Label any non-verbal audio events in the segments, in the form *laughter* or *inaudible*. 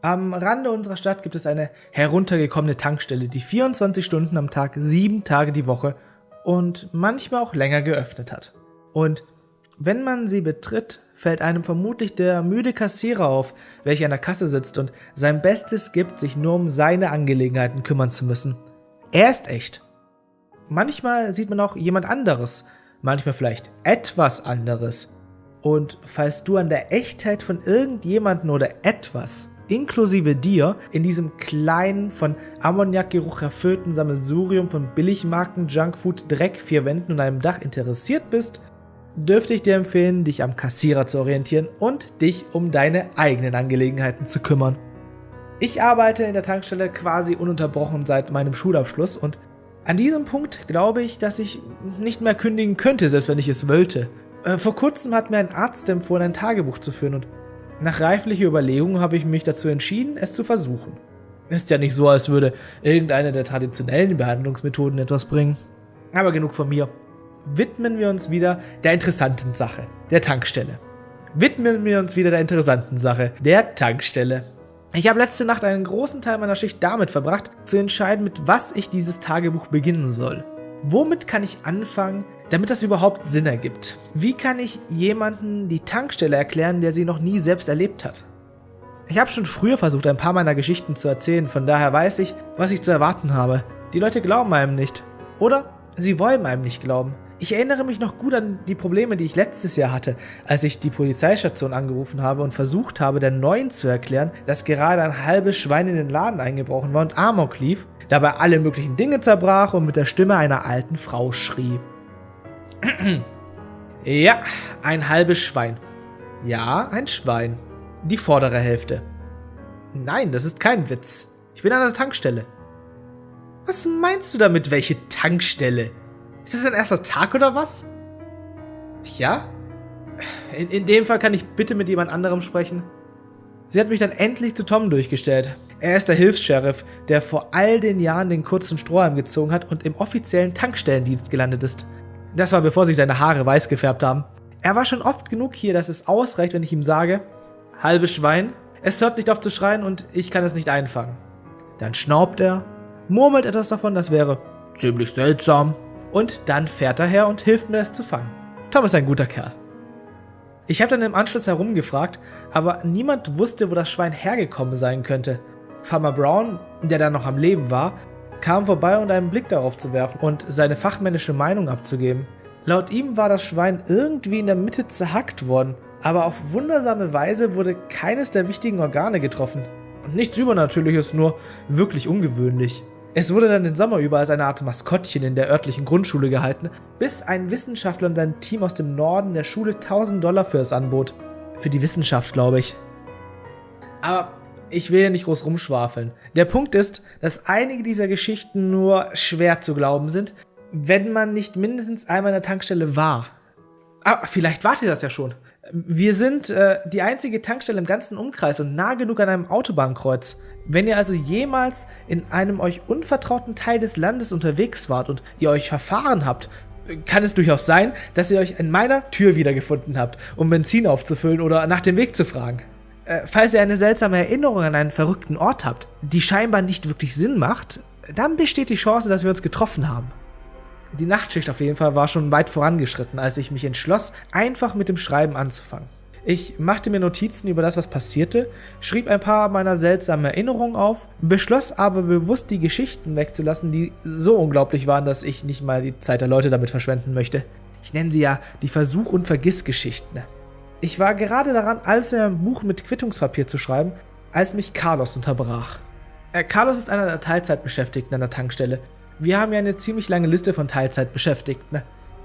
Am Rande unserer Stadt gibt es eine heruntergekommene Tankstelle, die 24 Stunden am Tag, 7 Tage die Woche und manchmal auch länger geöffnet hat. Und wenn man sie betritt, fällt einem vermutlich der müde Kassierer auf, welcher an der Kasse sitzt und sein Bestes gibt, sich nur um seine Angelegenheiten kümmern zu müssen. Er ist echt. Manchmal sieht man auch jemand anderes, manchmal vielleicht etwas anderes. Und falls du an der Echtheit von irgendjemanden oder etwas, inklusive dir, in diesem kleinen, von Ammoniakgeruch erfüllten Sammelsurium von Billigmarken, Junkfood, Dreck, vier Wänden und einem Dach interessiert bist, dürfte ich dir empfehlen, dich am Kassierer zu orientieren und dich um deine eigenen Angelegenheiten zu kümmern. Ich arbeite in der Tankstelle quasi ununterbrochen seit meinem Schulabschluss und an diesem Punkt glaube ich, dass ich nicht mehr kündigen könnte, selbst wenn ich es wollte. Äh, vor kurzem hat mir ein Arzt empfohlen, ein Tagebuch zu führen und nach reiflicher Überlegung habe ich mich dazu entschieden, es zu versuchen. Ist ja nicht so, als würde irgendeine der traditionellen Behandlungsmethoden etwas bringen. Aber genug von mir widmen wir uns wieder der interessanten Sache, der Tankstelle. Widmen wir uns wieder der interessanten Sache, der Tankstelle. Ich habe letzte Nacht einen großen Teil meiner Schicht damit verbracht, zu entscheiden, mit was ich dieses Tagebuch beginnen soll. Womit kann ich anfangen, damit das überhaupt Sinn ergibt? Wie kann ich jemanden die Tankstelle erklären, der sie noch nie selbst erlebt hat? Ich habe schon früher versucht, ein paar meiner Geschichten zu erzählen, von daher weiß ich, was ich zu erwarten habe. Die Leute glauben einem nicht. Oder sie wollen einem nicht glauben. Ich erinnere mich noch gut an die Probleme, die ich letztes Jahr hatte, als ich die Polizeistation angerufen habe und versucht habe, der Neuen zu erklären, dass gerade ein halbes Schwein in den Laden eingebrochen war und Amok lief, dabei alle möglichen Dinge zerbrach und mit der Stimme einer alten Frau schrie. *clears throat* ja, ein halbes Schwein. Ja, ein Schwein. Die vordere Hälfte. Nein, das ist kein Witz. Ich bin an der Tankstelle. Was meinst du damit, welche Tankstelle? Ist das dein erster Tag oder was? Ja? In, in dem Fall kann ich bitte mit jemand anderem sprechen. Sie hat mich dann endlich zu Tom durchgestellt. Er ist der Hilfs-Sheriff, der vor all den Jahren den kurzen Strohhalm gezogen hat und im offiziellen Tankstellendienst gelandet ist. Das war bevor sich seine Haare weiß gefärbt haben. Er war schon oft genug hier, dass es ausreicht, wenn ich ihm sage, halbes Schwein, es hört nicht auf zu schreien und ich kann es nicht einfangen. Dann schnaubt er, murmelt etwas davon, das wäre ziemlich seltsam und dann fährt er her und hilft mir, es zu fangen. Tom ist ein guter Kerl. Ich habe dann im Anschluss herumgefragt, aber niemand wusste, wo das Schwein hergekommen sein könnte. Farmer Brown, der dann noch am Leben war, kam vorbei, um einen Blick darauf zu werfen und seine fachmännische Meinung abzugeben. Laut ihm war das Schwein irgendwie in der Mitte zerhackt worden, aber auf wundersame Weise wurde keines der wichtigen Organe getroffen. Nichts Übernatürliches, nur wirklich ungewöhnlich. Es wurde dann den Sommer über als eine Art Maskottchen in der örtlichen Grundschule gehalten, bis ein Wissenschaftler und sein Team aus dem Norden der Schule 1000 Dollar für es anbot. Für die Wissenschaft, glaube ich. Aber ich will ja nicht groß rumschwafeln. Der Punkt ist, dass einige dieser Geschichten nur schwer zu glauben sind, wenn man nicht mindestens einmal in der Tankstelle war. Aber vielleicht wart ihr das ja schon. Wir sind äh, die einzige Tankstelle im ganzen Umkreis und nah genug an einem Autobahnkreuz. Wenn ihr also jemals in einem euch unvertrauten Teil des Landes unterwegs wart und ihr euch verfahren habt, kann es durchaus sein, dass ihr euch in meiner Tür wiedergefunden habt, um Benzin aufzufüllen oder nach dem Weg zu fragen. Äh, falls ihr eine seltsame Erinnerung an einen verrückten Ort habt, die scheinbar nicht wirklich Sinn macht, dann besteht die Chance, dass wir uns getroffen haben. Die Nachtschicht auf jeden Fall war schon weit vorangeschritten, als ich mich entschloss, einfach mit dem Schreiben anzufangen. Ich machte mir Notizen über das, was passierte, schrieb ein paar meiner seltsamen Erinnerungen auf, beschloss aber bewusst die Geschichten wegzulassen, die so unglaublich waren, dass ich nicht mal die Zeit der Leute damit verschwenden möchte. Ich nenne sie ja die Versuch- und Vergissgeschichten. Ich war gerade daran, alles in einem Buch mit Quittungspapier zu schreiben, als mich Carlos unterbrach. Äh, Carlos ist einer der Teilzeitbeschäftigten an der Tankstelle wir haben ja eine ziemlich lange Liste von Teilzeitbeschäftigten.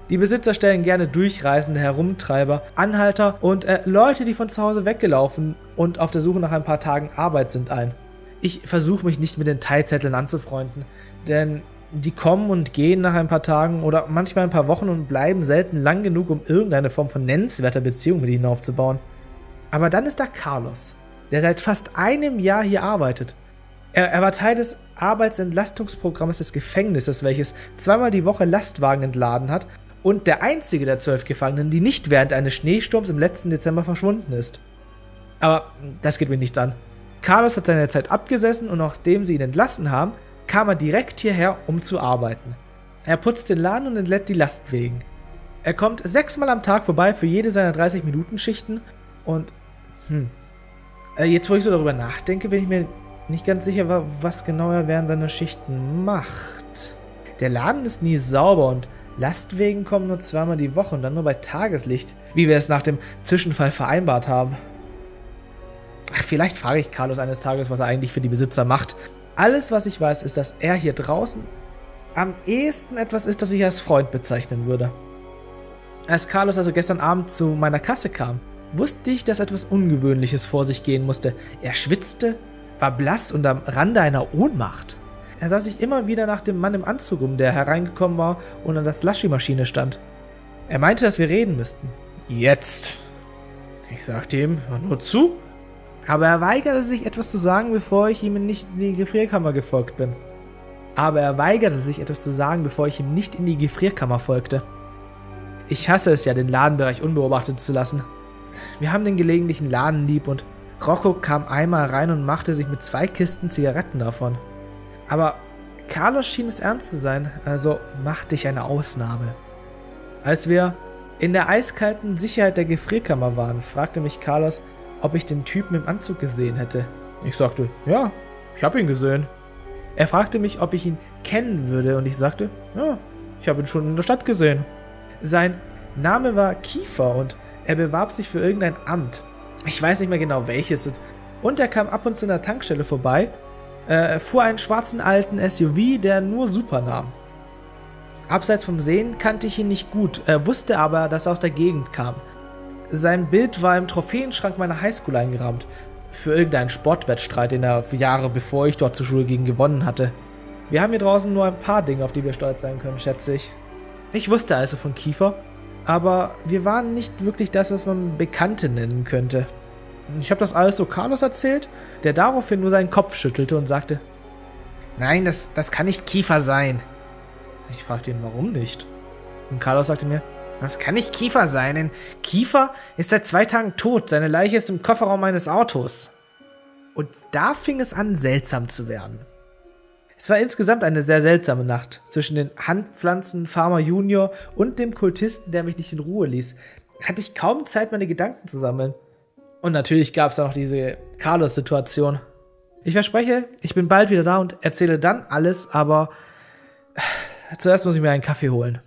Die Besitzer stellen gerne Durchreisende, Herumtreiber, Anhalter und äh, Leute, die von zu Hause weggelaufen und auf der Suche nach ein paar Tagen Arbeit sind ein. Ich versuche mich nicht mit den Teilzetteln anzufreunden, denn die kommen und gehen nach ein paar Tagen oder manchmal ein paar Wochen und bleiben selten lang genug, um irgendeine Form von nennenswerter Beziehung mit ihnen aufzubauen. Aber dann ist da Carlos, der seit fast einem Jahr hier arbeitet. Er, er war Teil des Arbeitsentlastungsprogramms des Gefängnisses, welches zweimal die Woche Lastwagen entladen hat und der einzige der zwölf Gefangenen, die nicht während eines Schneesturms im letzten Dezember verschwunden ist. Aber das geht mir nichts an. Carlos hat seine Zeit abgesessen und nachdem sie ihn entlassen haben, kam er direkt hierher, um zu arbeiten. Er putzt den Laden und entlädt die Lastwegen. Er kommt sechsmal am Tag vorbei für jede seiner 30-Minuten-Schichten und, hm, äh, jetzt wo ich so darüber nachdenke, bin ich mir nicht ganz sicher, was genau er während seiner Schichten macht. Der Laden ist nie sauber und Lastwegen kommen nur zweimal die Woche und dann nur bei Tageslicht, wie wir es nach dem Zwischenfall vereinbart haben. Ach, vielleicht frage ich Carlos eines Tages, was er eigentlich für die Besitzer macht. Alles, was ich weiß, ist, dass er hier draußen am ehesten etwas ist, das ich als Freund bezeichnen würde. Als Carlos also gestern Abend zu meiner Kasse kam, wusste ich, dass etwas Ungewöhnliches vor sich gehen musste. Er schwitzte, war blass und am Rande einer Ohnmacht. Er sah sich immer wieder nach dem Mann im Anzug um, der hereingekommen war und an der Slushy-Maschine stand. Er meinte, dass wir reden müssten. Jetzt. Ich sagte ihm, hör nur zu. Aber er weigerte sich, etwas zu sagen, bevor ich ihm nicht in die Gefrierkammer gefolgt bin. Aber er weigerte sich, etwas zu sagen, bevor ich ihm nicht in die Gefrierkammer folgte. Ich hasse es ja, den Ladenbereich unbeobachtet zu lassen. Wir haben den gelegentlichen Laden lieb und Rocco kam einmal rein und machte sich mit zwei Kisten Zigaretten davon. Aber Carlos schien es ernst zu sein, also machte ich eine Ausnahme. Als wir in der eiskalten Sicherheit der Gefrierkammer waren, fragte mich Carlos, ob ich den Typen im Anzug gesehen hätte. Ich sagte, ja, ich habe ihn gesehen. Er fragte mich, ob ich ihn kennen würde und ich sagte, ja, ich habe ihn schon in der Stadt gesehen. Sein Name war Kiefer und er bewarb sich für irgendein Amt. Ich weiß nicht mehr genau welches. Und er kam ab und zu in der Tankstelle vorbei, äh, fuhr einen schwarzen alten SUV, der nur Super nahm. Abseits vom Sehen kannte ich ihn nicht gut, äh, wusste aber, dass er aus der Gegend kam. Sein Bild war im Trophäenschrank meiner Highschool eingerahmt, für irgendeinen Sportwettstreit, den er Jahre bevor ich dort zur Schule ging gewonnen hatte. Wir haben hier draußen nur ein paar Dinge, auf die wir stolz sein können, schätze ich. Ich wusste also von Kiefer, aber wir waren nicht wirklich das, was man Bekannte nennen könnte. Ich habe das alles so Carlos erzählt, der daraufhin nur seinen Kopf schüttelte und sagte, Nein, das, das kann nicht Kiefer sein. Ich fragte ihn, warum nicht? Und Carlos sagte mir, das kann nicht Kiefer sein, denn Kiefer ist seit zwei Tagen tot. Seine Leiche ist im Kofferraum meines Autos. Und da fing es an, seltsam zu werden. Es war insgesamt eine sehr seltsame Nacht zwischen den Handpflanzen Farmer Junior und dem Kultisten, der mich nicht in Ruhe ließ. Hatte ich kaum Zeit, meine Gedanken zu sammeln. Und natürlich gab es auch noch diese Carlos-Situation. Ich verspreche, ich bin bald wieder da und erzähle dann alles, aber *sighs* zuerst muss ich mir einen Kaffee holen.